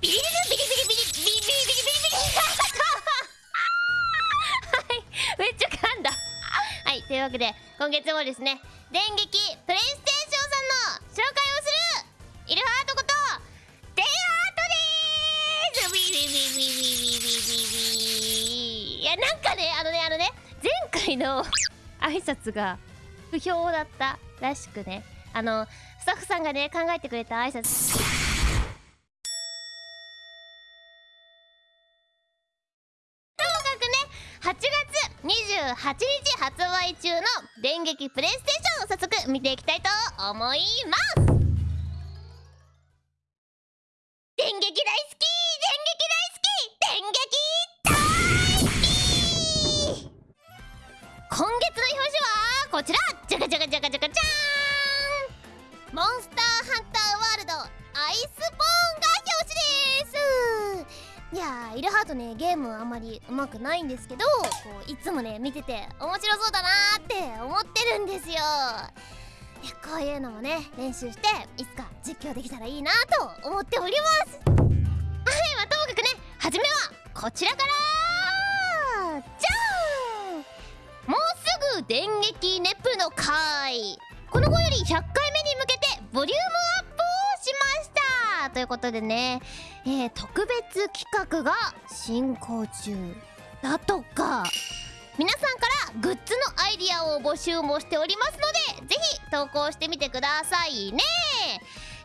ビリビリビリビリビリビリビリビリビリビリはいめっちゃ噛んだはいというわけで今月もですね電撃プレイステーションさんの紹介をするイルハートことデイハートでーすビリビリビリビリビリビリいやなんかねあのねあのね前回の挨拶が不評だったらしくねあのスタッフさんがね考えてくれた挨拶8月28日発売中の電撃プレイステーションを早速見ていきたいと思います。電撃大好き電撃大好き電撃大好き今月の表紙はこちら。じゃかじゃかじゃかじゃかじゃーんモンスターハンターワールドアイスボーンがいやーイルハートねゲームあんまり上手くないんですけどこういつもね見てて面白そうだなーって思ってるんですよ。いやこういうのもね練習していつか実況できたらいいなと思っております。はいまあともかくね初めはこちらからじゃーん。もうすぐ電撃ネプの回。この後より100回目に向けてボリュームということでねえー、特別企画が進行中だとか。皆さんからグッズのアイディアを募集もしておりますのでぜひ投稿してみてくださいね。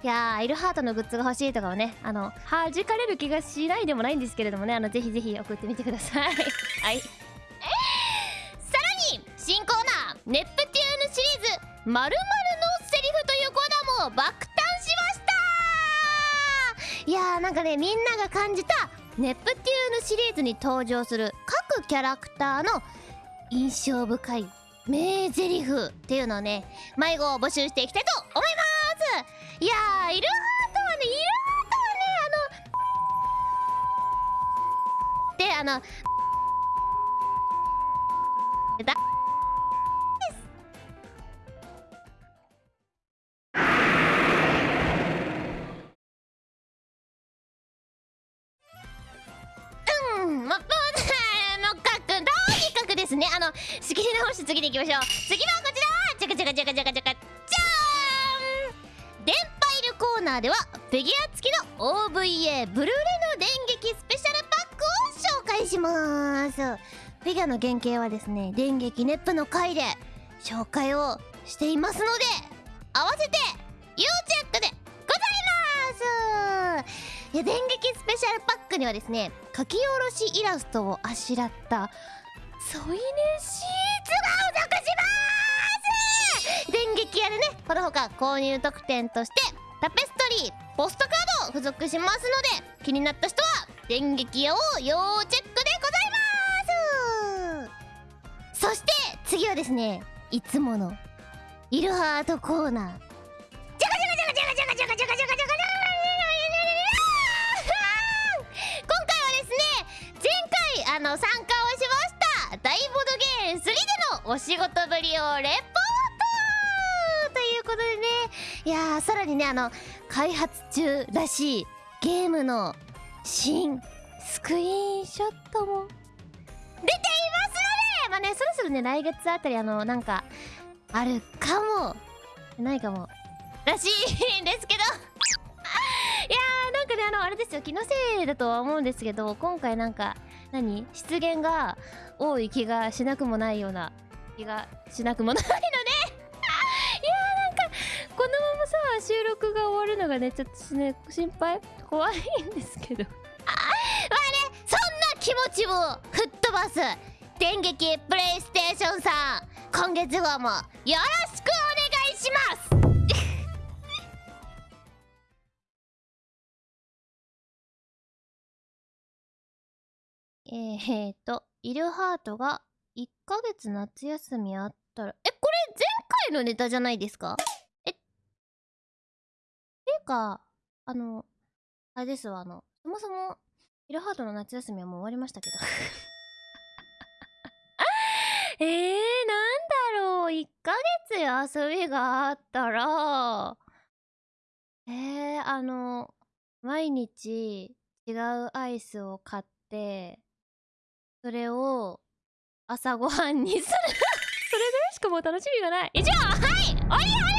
いやーイルハートのグッズが欲しいとかはねあの弾かれる気がしないでもないんですけれどもねあのぜひぜひ送ってみてください。はい。さらに新コーナーネプテューヌシリーズ「まるのセリフ」というコーナーも爆誕しましたいやーなんかねみんなが感じたネプテューヌシリーズに登場する各キャラクターの印象深い名台詞っていうのをね迷子を募集していきたいと思います。いやーイルハートはねイルハートはねあのであのくですねあの仕切り直して。次に行きましょう次はこちらじゃかじゃかじゃかじゃかじゃかじゃーん電パイルコーナーではフィギュア付きの OVA ブルーレの電撃スペシャルパックを紹介しますフィギュアの原型はですね電撃ネップの回で紹介をしていますので合わせて要チェックでございますいや電撃スペシャルパックにはですね書き下ろしイラストをあしらった添い寝シーツがお属します！電撃やでね。このほか購入特典としてタペストリーポストカードを付属しますので気になった人は電撃屋を要チェックでございます！そして次はですねいつものイルハートコーナー。お仕事ぶりをレポートということでね。いやーさらにねあの開発中らしいゲームの新スクリーンショットも出ていますのでまあねそろそろね来月あたりあのなんかあるかもないかもらしいんですけど。いやーなんかねあのあれですよ気のせいだとは思うんですけど今回なんか何？出現が多い気がしなくもないような気がしなくもないので いやなんかこのままさ収録が終わるのがねちょっとね心配怖いんですけど。あまあねそんな気持ちを吹っ飛ばす。電撃プレイステーションさん今月号もよろしくお願いします。えー、と、イルハートが1ヶ月夏休みあったら、え、これ前回のネタじゃないですか？え、っていうか、あの、あれですわ、あの、そもそも、イルハートの夏休みはもう終わりましたけど。えー、なんだろう、1ヶ月遊びがあったら、えー、あの、毎日、違うアイスを買ってそれを朝ごはんにする。それぐらいしかもう楽しみがない。以上はいおりは